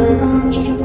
我。